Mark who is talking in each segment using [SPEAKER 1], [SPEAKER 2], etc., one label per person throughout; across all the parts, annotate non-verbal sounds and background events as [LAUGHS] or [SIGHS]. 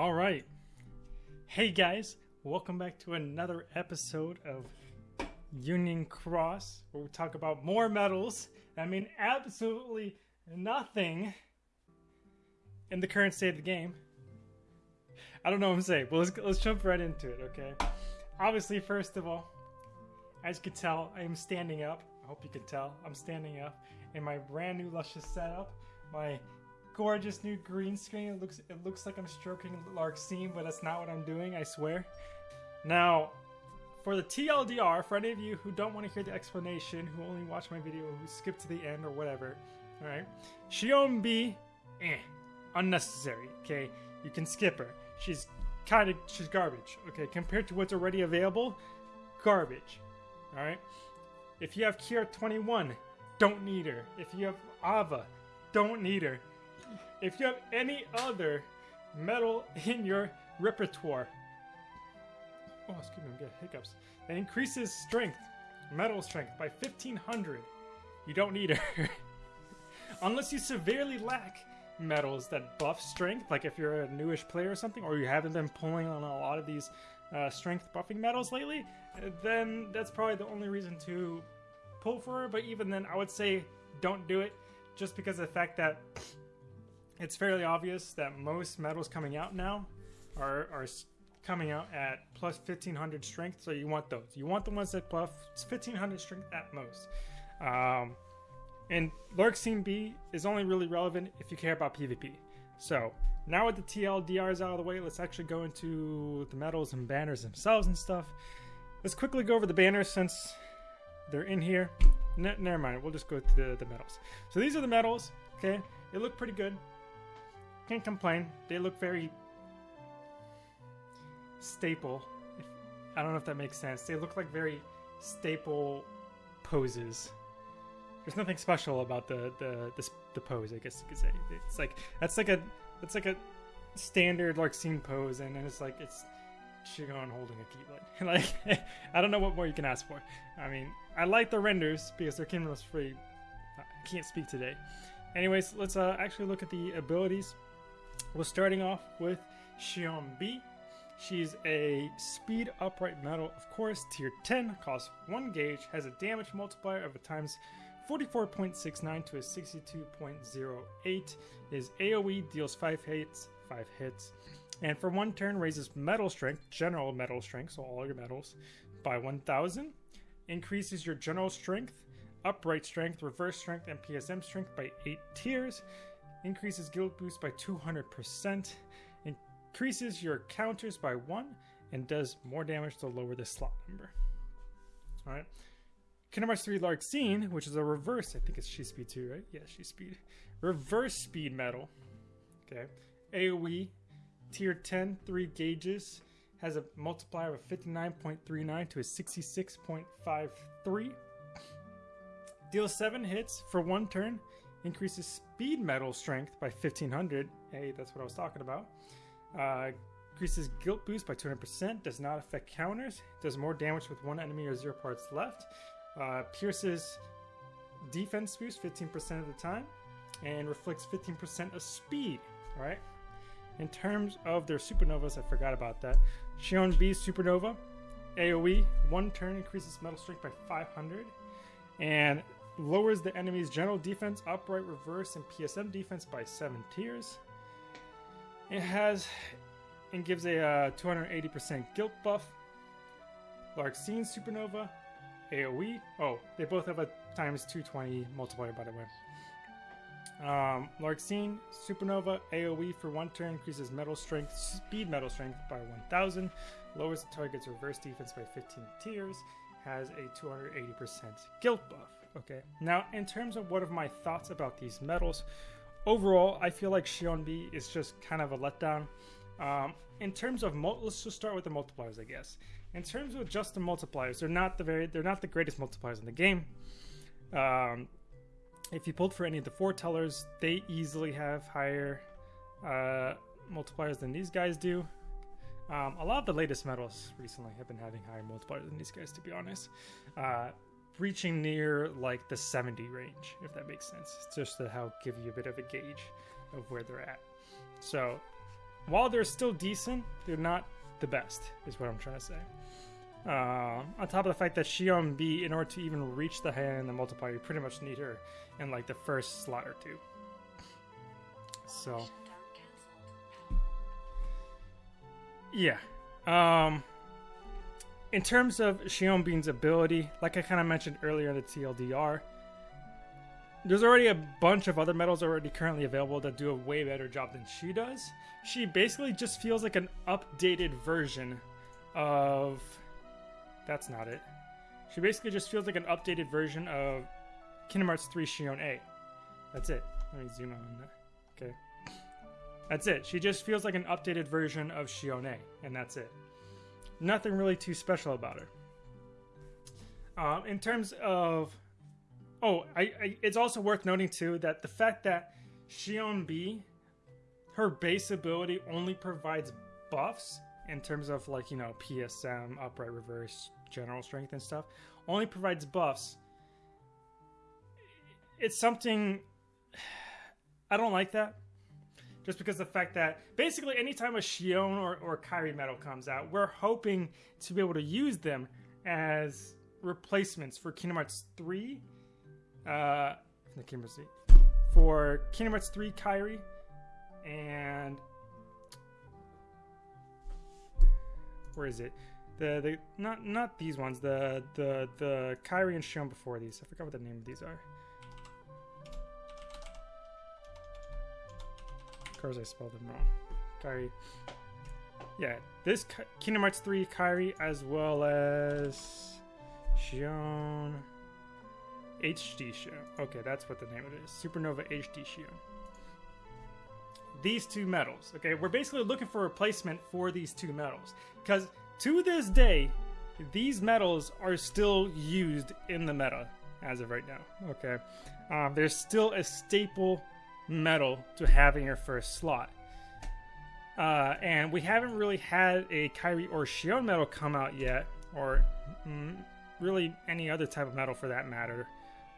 [SPEAKER 1] All right. Hey guys, welcome back to another episode of Union Cross, where we talk about more medals. I mean, absolutely nothing in the current state of the game. I don't know what I'm saying, but let's, let's jump right into it, okay? Obviously, first of all, as you can tell, I am standing up. I hope you can tell. I'm standing up in my brand new luscious setup. My gorgeous new green screen. It looks it looks like I'm stroking Larxene, but that's not what I'm doing, I swear. Now, for the TLDR, for any of you who don't want to hear the explanation, who only watch my video, who skip to the end or whatever, alright? Xion B, eh, unnecessary, okay? You can skip her. She's kind of, she's garbage, okay? Compared to what's already available, garbage, alright? If you have Key Art 21, don't need her. If you have Ava, don't need her. If you have any other metal [LAUGHS] in your repertoire, oh, excuse me, I'm getting hiccups, that increases strength, metal strength by 1500, you don't need her. [LAUGHS] Unless you severely lack metals that buff strength, like if you're a newish player or something, or you haven't been pulling on a lot of these uh, strength buffing metals lately, then that's probably the only reason to pull for her. But even then, I would say don't do it just because of the fact that it's fairly obvious that most medals coming out now are, are coming out at plus 1500 strength, so you want those. You want the ones that buff 1500 strength at most. Um, and Larxene B is only really relevant if you care about PvP. So, now with the TLDRs out of the way, let's actually go into the medals and banners themselves and stuff. Let's quickly go over the banners since they're in here. Ne never mind, we'll just go to the, the medals. So these are the medals, okay? They look pretty good. Can't complain. They look very staple. If, I don't know if that makes sense. They look like very staple poses. There's nothing special about the the the, the pose. I guess you could say it's like that's like a that's like a standard Larxene pose, and then it's like it's Xion holding a keyblade. [LAUGHS] like I don't know what more you can ask for. I mean, I like the renders because they're Kindles free. I can't speak today. Anyways, let's uh, actually look at the abilities. We're starting off with Xion B. She's a speed upright metal, of course, tier 10, costs 1 gauge, has a damage multiplier of a times 44.69 to a 62.08, is AoE, deals 5 hits, 5 hits, and for one turn raises metal strength, general metal strength, so all your metals, by 1000, increases your general strength, upright strength, reverse strength, and PSM strength by 8 tiers, increases guild boost by 200%, increases your counters by 1, and does more damage to lower the slot number. Alright. Kingdom Hearts 3 Larxene, which is a reverse, I think it's She Speed 2, right? Yeah, She Speed. Reverse Speed metal. Okay. AoE, tier 10, 3 gauges, has a multiplier of 59.39 to a 66.53. Deals 7 hits for one turn increases speed metal strength by 1500. Hey, that's what I was talking about. Uh, increases guilt boost by 200%, does not affect counters, does more damage with one enemy or zero parts left, uh, pierces defense boost 15% of the time, and reflects 15% of speed. Alright? In terms of their supernovas, I forgot about that. Xion B Supernova, AoE, one turn increases metal strength by 500, and lowers the enemy's general defense, upright, reverse, and PSM defense by 7 tiers. It has and gives a uh, 280% guilt buff. Larxene Supernova, AoE. Oh, they both have a times 220 multiplier, by the way. Um, Supernova AoE for one turn increases metal strength, speed metal strength by 1000, lowers the target's reverse defense by 15 tiers, has a 280% guilt buff. Okay. Now, in terms of what of my thoughts about these medals, overall, I feel like Xion B is just kind of a letdown. Um, in terms of let's just start with the multipliers, I guess. In terms of just the multipliers, they're not the very they're not the greatest multipliers in the game. Um, if you pulled for any of the foretellers, they easily have higher uh, multipliers than these guys do. Um, a lot of the latest medals recently have been having higher multipliers than these guys, to be honest. Uh, reaching near like the 70 range, if that makes sense. It's just to help give you a bit of a gauge of where they're at. So while they're still decent, they're not the best, is what I'm trying to say. Uh, on top of the fact that Xion B, in order to even reach the hand and the multiplier, you pretty much need her in like the first slot or two. So, yeah. Um, in terms of Xion B's ability, like I kind of mentioned earlier in the TLDR, there's already a bunch of other medals already currently available that do a way better job than she does. She basically just feels like an updated version of. That's not it. She basically just feels like an updated version of Kingdom Hearts 3 Xion A. That's it. Let me zoom on that. Okay. That's it. She just feels like an updated version of Xion A, and that's it. Nothing really too special about her. Um, in terms of Oh, I, I, it's also worth noting too that the fact that Xion B, her base ability only provides buffs in terms of like you know PSM, upright, reverse, general strength and stuff, only provides buffs. It's something [SIGHS] I don't like that. Just because the fact that basically anytime a Xion or, or Kairi medal comes out, we're hoping to be able to use them as replacements for Kingdom Hearts 3 uh, the camera see for Kingdom Hearts 3 Kairi and where is it? The the not not these ones. The the the Kairi and Xion before these. I forgot what the name of these are. Course, I spelled them wrong. Kairi. Yeah, this Kingdom Hearts 3 Kairi as well as Xion HD Show. Okay, that's what the name of it is. Supernova HD Show. These two metals. Okay, we're basically looking for a replacement for these two metals. Because to this day, these metals are still used in the meta as of right now. Okay, um, there's still a staple medal to having in your first slot. Uh, and we haven't really had a Kairi or Xion medal come out yet, or mm, really any other type of medal for that matter,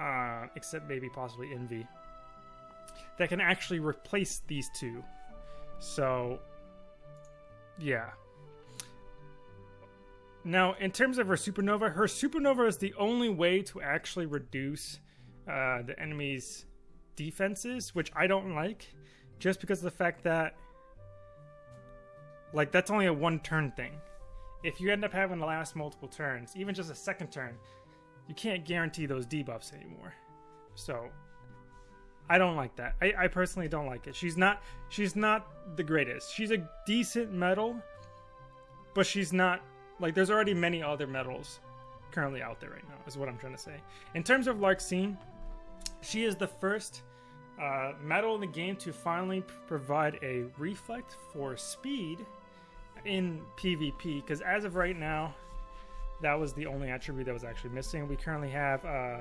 [SPEAKER 1] uh, except maybe possibly Invi, that can actually replace these two. So, yeah. Now, in terms of her supernova, her supernova is the only way to actually reduce uh, the enemy's defenses, which I don't like, just because of the fact that, like, that's only a one turn thing. If you end up having to last multiple turns, even just a second turn, you can't guarantee those debuffs anymore. So I don't like that. I, I personally don't like it. She's not she's not the greatest. She's a decent medal, but she's not like there's already many other medals currently out there right now, is what I'm trying to say. In terms of Larxene, she is the first uh, in the game to finally provide a reflect for speed in PvP. Because as of right now, that was the only attribute that was actually missing. We currently have uh,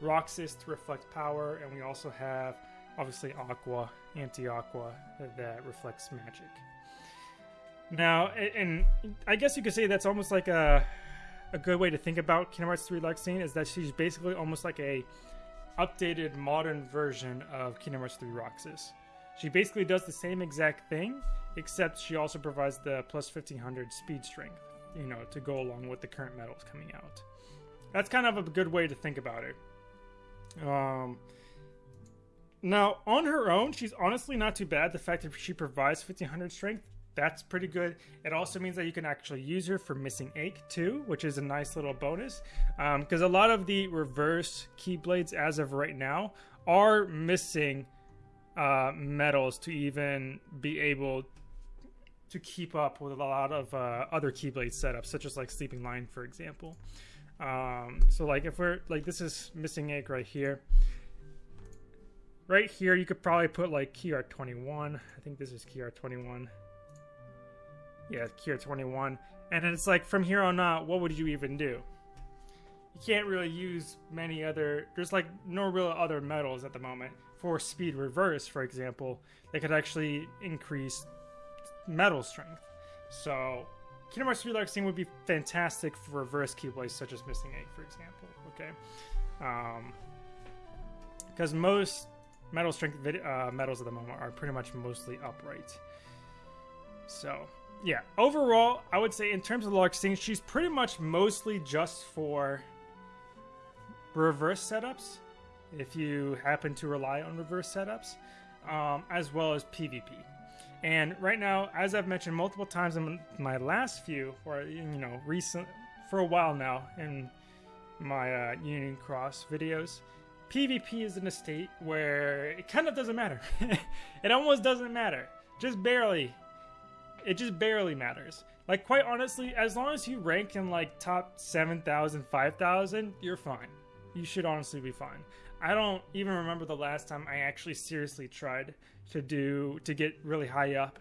[SPEAKER 1] Roxas to reflect power, and we also have obviously Aqua, Anti-Aqua, that reflects magic. Now, and I guess you could say that's almost like a a good way to think about Kingdom Hearts 3 Larxene is that she's basically almost like a updated modern version of Kingdom Hearts 3 Roxas. She basically does the same exact thing, except she also provides the plus 1500 speed strength you know, to go along with the current medals coming out. That's kind of a good way to think about it. Um, now, on her own, she's honestly not too bad. The fact that she provides 1500 strength, that's pretty good. It also means that you can actually use her for Missing Ache too, which is a nice little bonus. Because um, a lot of the reverse keyblades, as of right now, are missing uh, medals to even be able to keep up with a lot of uh, other Keyblade setups, such as like Sleeping Lion, for example. Um, so like if we're like this is Missing Ache right here. Right here, you could probably put like key art 21. I think this is key art 21. Yeah, art 21. And it's like from here on out, what would you even do? You can't really use many other. There's like no real other metals at the moment for speed reverse, for example. They could actually increase metal strength. So Kingdom Hearts 3 Larxene would be fantastic for reverse keyblades such as Missing Ache, for example. Okay, because um, most metal strength vid- uh, medals at the moment are pretty much mostly upright. So, yeah, overall, I would say in terms of Larxene, she's pretty much mostly just for reverse setups, if you happen to rely on reverse setups, um, as well as PvP. And right now, as I've mentioned multiple times in my last few, or you know, recent for a while now in my uh, Union Cross videos, PvP is in a state where it kind of doesn't matter. [LAUGHS] it almost doesn't matter, just barely. It just barely matters. Like quite honestly, as long as you rank in like top 7,000, 5,000, you're fine. You should honestly be fine. I don't even remember the last time I actually seriously tried to do to get really high up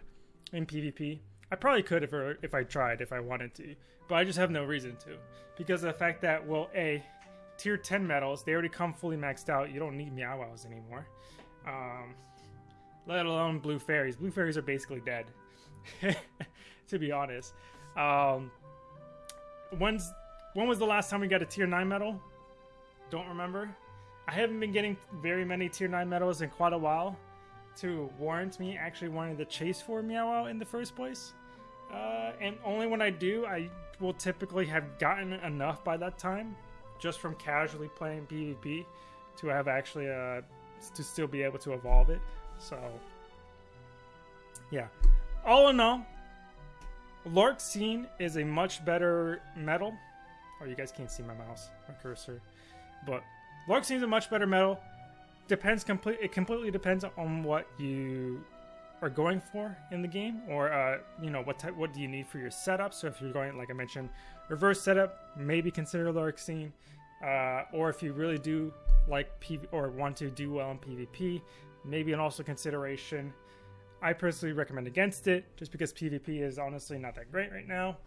[SPEAKER 1] in PvP. I probably could if if I tried if I wanted to, but I just have no reason to because of the fact that well, a tier 10 medals they already come fully maxed out. You don't need Meow Wows anymore. Um, let alone blue fairies. Blue fairies are basically dead, [LAUGHS] to be honest. Um, when's when was the last time we got a tier 9 medal? Don't remember. I haven't been getting very many tier 9 medals in quite a while to warrant me actually wanting to chase for Meow in the first place. Uh, and only when I do, I will typically have gotten enough by that time, just from casually playing PvP, to have actually uh, to still be able to evolve it. So, yeah. All in all, Larxene is a much better medal. Oh, you guys can't see my mouse, my cursor, but Larxene is a much better medal. Depends complete. It completely depends on what you are going for in the game, or uh, you know what type, what do you need for your setup. So if you're going, like I mentioned, reverse setup, maybe consider Larxene. Uh, or if you really do like PV or want to do well in PvP, maybe an also consideration. I personally recommend against it, just because PvP is honestly not that great right now.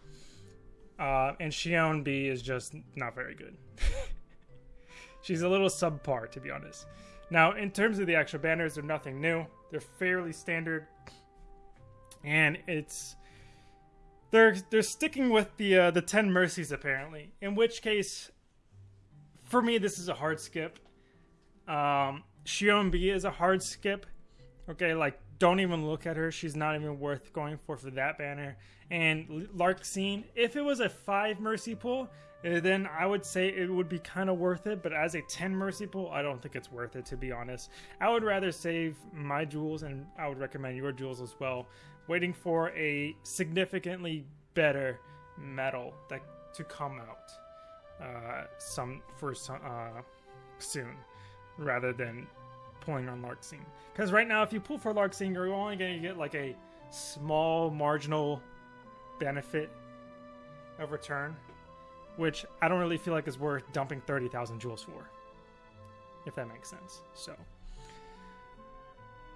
[SPEAKER 1] Uh, and Xion B is just not very good. [LAUGHS] She's a little subpar, to be honest. Now, in terms of the actual banners, they're nothing new. They're fairly standard, and it's they're they're sticking with the uh, the ten mercies apparently. In which case, for me, this is a hard skip. Um, Xion B is a hard skip. Okay, like don't even look at her. She's not even worth going for for that banner. And Larxene, if it was a five mercy pool, uh, then I would say it would be kind of worth it. But as a 10 Mercy pool, I don't think it's worth it, to be honest. I would rather save my jewels, and I would recommend your jewels as well, waiting for a significantly better medal that to come out uh, some for some uh, soon, rather than pulling on Larxene. Because right now, if you pull for Larxene, you're only going to get like a small marginal benefit of return which I don't really feel like is worth dumping 30,000 jewels for, if that makes sense. So,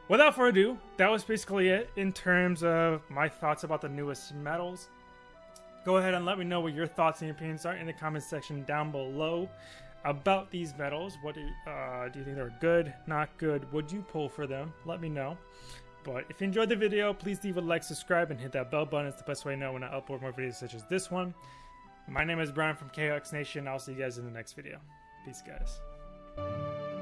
[SPEAKER 1] without further ado, that was basically it in terms of my thoughts about the newest metals. Go ahead and let me know what your thoughts and opinions are in the comment section down below about these medals. What do, you, uh, do you think they're good, not good? Would you pull for them? Let me know. But if you enjoyed the video, please leave a like, subscribe, and hit that bell button. It's the best way to know when I upload more videos such as this one. My name is Brian from KOX Nation. I'll see you guys in the next video. Peace, guys.